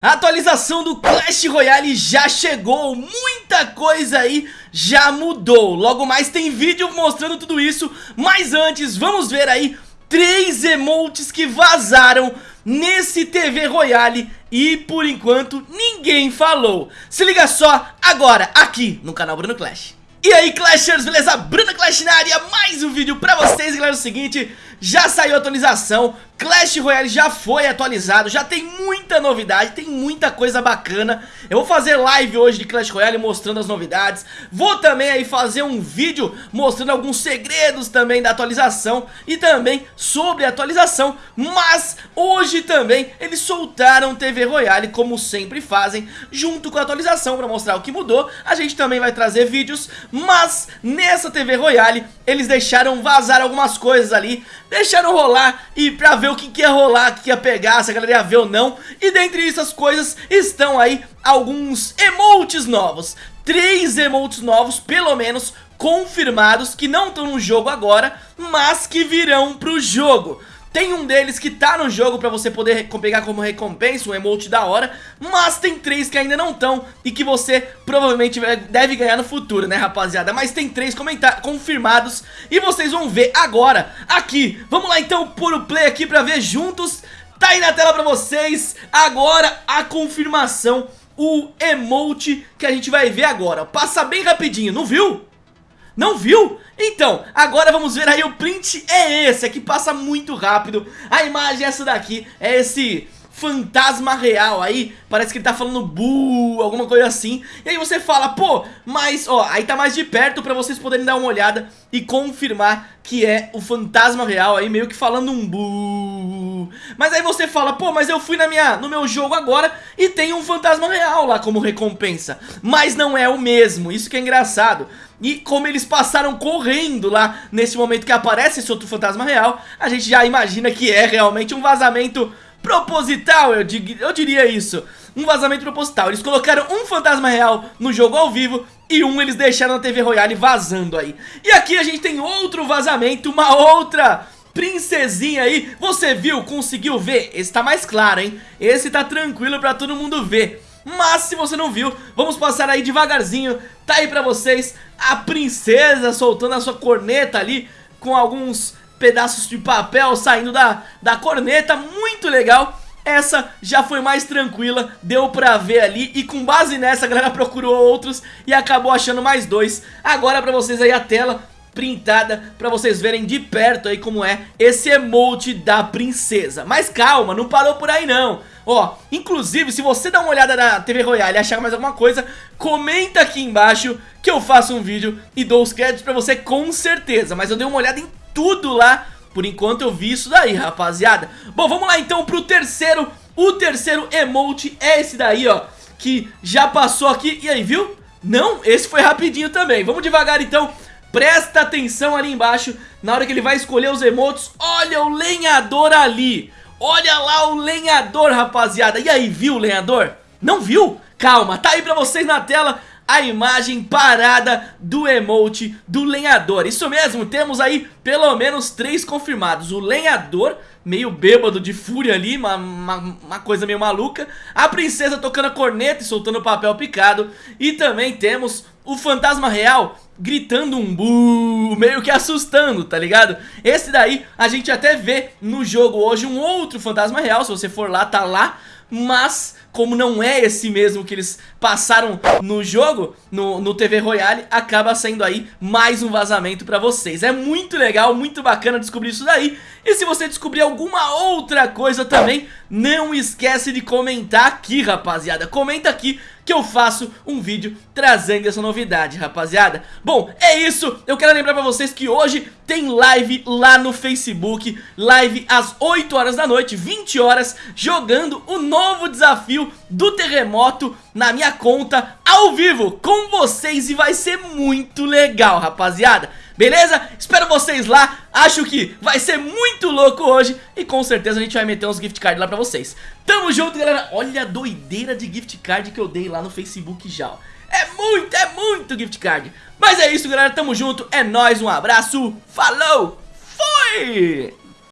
A atualização do Clash Royale já chegou, muita coisa aí já mudou. Logo mais tem vídeo mostrando tudo isso, mas antes vamos ver aí três emotes que vazaram nesse TV Royale e por enquanto ninguém falou. Se liga só agora aqui no canal Bruno Clash. E aí Clashers, beleza? Bruno Clash na área, mais um vídeo pra vocês, galera, é o seguinte, já saiu a atualização, Clash Royale já foi atualizado, já tem muita novidade, tem muita coisa bacana. Eu vou fazer live hoje de Clash Royale mostrando as novidades. Vou também aí fazer um vídeo mostrando alguns segredos também da atualização E também sobre a atualização. Mas hoje também eles soltaram TV Royale como sempre fazem Junto com a atualização para mostrar o que mudou. A gente também vai trazer vídeos Mas nessa TV Royale eles deixaram vazar algumas coisas ali Deixaram rolar e pra ver o que, que ia rolar, o que, que ia pegar, se a galera ia ver ou não. E dentre essas coisas estão aí alguns emotes novos. Três emotes novos, pelo menos, confirmados, que não estão no jogo agora, mas que virão pro jogo. Tem um deles que tá no jogo pra você poder pegar como recompensa, um emote da hora Mas tem três que ainda não estão e que você provavelmente deve ganhar no futuro, né rapaziada? Mas tem três confirmados e vocês vão ver agora, aqui Vamos lá então pôr o play aqui pra ver juntos. Tá aí na tela pra vocês, agora a confirmação O emote que a gente vai ver agora. Passa bem rapidinho, não viu? Não viu? Então, agora vamos ver aí o print é esse, aqui passa muito rápido. A imagem é essa daqui, é esse fantasma real aí. Parece que ele tá falando bu, alguma coisa assim. E aí você fala, pô, mas ó, aí tá mais de perto pra vocês poderem dar uma olhada E confirmar que é o fantasma real aí meio que falando um bu Mas aí você fala, pô, mas eu fui na minha, no meu jogo agora E tem um fantasma real lá como recompensa Mas não é o mesmo, isso que é engraçado e como eles passaram correndo lá nesse momento que aparece esse outro fantasma real, a gente já imagina que é realmente um vazamento proposital, eu, eu diria isso. Um vazamento proposital. Eles colocaram um fantasma real no jogo ao vivo e um eles deixaram na TV Royale vazando aí. E aqui a gente tem outro vazamento, uma outra princesinha aí. Você viu? Conseguiu ver? Esse tá mais claro, hein? Esse tá tranquilo pra todo mundo ver. Mas se você não viu, vamos passar aí devagarzinho Tá aí pra vocês a princesa soltando a sua corneta ali Com alguns pedaços de papel saindo da, da corneta Muito legal essa já foi mais tranquila, deu pra ver ali E com base nessa a galera procurou outros e acabou achando mais dois Agora pra vocês aí a tela printada pra vocês verem de perto aí como é esse emote da princesa Mas calma, não parou por aí não Ó, inclusive, se você dá uma olhada na TV Royale e achar mais alguma coisa, comenta aqui embaixo que eu faço um vídeo e dou os créditos pra você com certeza. Mas eu dei uma olhada em tudo lá, por enquanto eu vi isso daí, rapaziada. Bom, vamos lá então pro terceiro. O terceiro emote é esse daí, ó, que já passou aqui. E aí, viu? Não, esse foi rapidinho também. Vamos devagar então. Presta atenção ali embaixo, na hora que ele vai escolher os emotes, olha o lenhador ali. Olha lá o lenhador, rapaziada. E aí, viu o lenhador? Não viu? Calma, tá aí pra vocês na tela a imagem parada do emote do lenhador Isso mesmo, temos aí pelo menos três confirmados O lenhador, meio bêbado de fúria ali, uma, uma, uma, coisa meio maluca A princesa tocando a corneta e soltando papel picado E também temos o fantasma real gritando um bu, meio que assustando, tá ligado? Esse daí a gente até vê no jogo hoje um outro fantasma real, se você for lá, tá lá mas como não é esse mesmo que eles passaram no jogo, no, no TV Royale, acaba sendo aí mais um vazamento pra vocês. É muito legal, muito bacana descobrir isso daí. E se você descobrir alguma outra coisa também, não esquece de comentar aqui, rapaziada. Comenta aqui que eu faço um vídeo trazendo essa novidade, rapaziada. Bom, é isso. Eu quero lembrar pra vocês que hoje tem live lá no Facebook, live às 8 horas da noite, 20 horas, jogando o novo desafio do terremoto na minha conta ao vivo com vocês e vai ser muito legal, rapaziada. Beleza? Espero vocês lá, acho que vai ser muito louco hoje e com certeza a gente vai meter uns gift cards lá pra vocês. Tamo junto, galera. Olha a doideira de gift card que eu dei lá no Facebook já, ó. É muito, é muito gift card. Mas é isso, galera. Tamo junto. É nóis, um abraço. Falou. Fui!